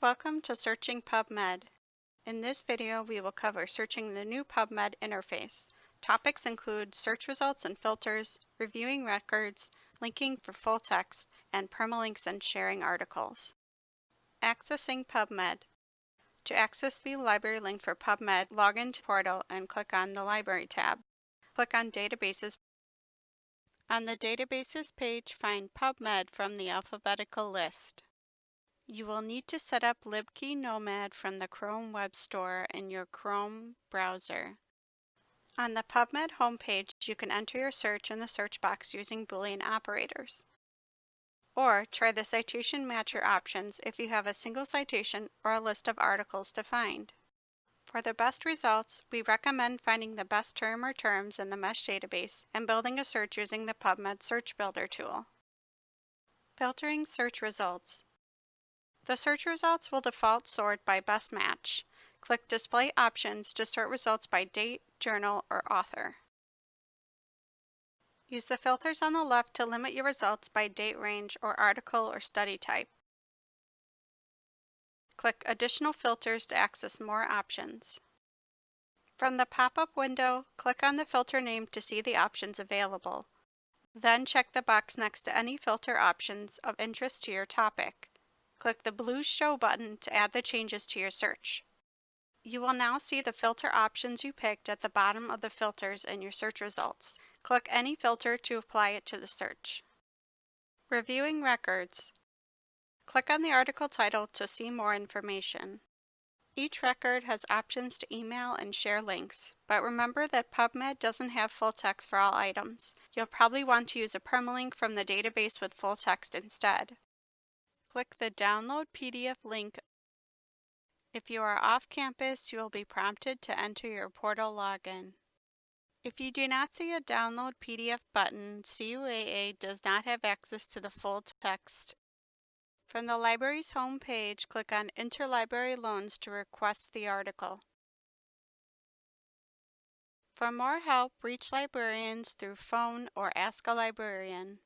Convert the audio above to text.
Welcome to Searching PubMed. In this video, we will cover searching the new PubMed interface. Topics include search results and filters, reviewing records, linking for full text, and permalinks and sharing articles. Accessing PubMed. To access the library link for PubMed, log into Portal and click on the Library tab. Click on Databases. On the Databases page, find PubMed from the alphabetical list. You will need to set up LibKey Nomad from the Chrome Web Store in your Chrome browser. On the PubMed homepage, you can enter your search in the search box using Boolean operators. Or try the citation matcher options if you have a single citation or a list of articles to find. For the best results, we recommend finding the best term or terms in the MeSH database and building a search using the PubMed Search Builder tool. Filtering search results. The search results will default sort by best match. Click Display Options to sort results by date, journal, or author. Use the filters on the left to limit your results by date range or article or study type. Click Additional Filters to access more options. From the pop-up window, click on the filter name to see the options available. Then check the box next to any filter options of interest to your topic. Click the blue Show button to add the changes to your search. You will now see the filter options you picked at the bottom of the filters in your search results. Click any filter to apply it to the search. Reviewing records. Click on the article title to see more information. Each record has options to email and share links, but remember that PubMed doesn't have full text for all items. You'll probably want to use a permalink from the database with full text instead click the Download PDF link. If you are off campus, you will be prompted to enter your portal login. If you do not see a Download PDF button, CUAA does not have access to the full text. From the library's home page, click on Interlibrary Loans to request the article. For more help, reach librarians through phone or Ask a Librarian.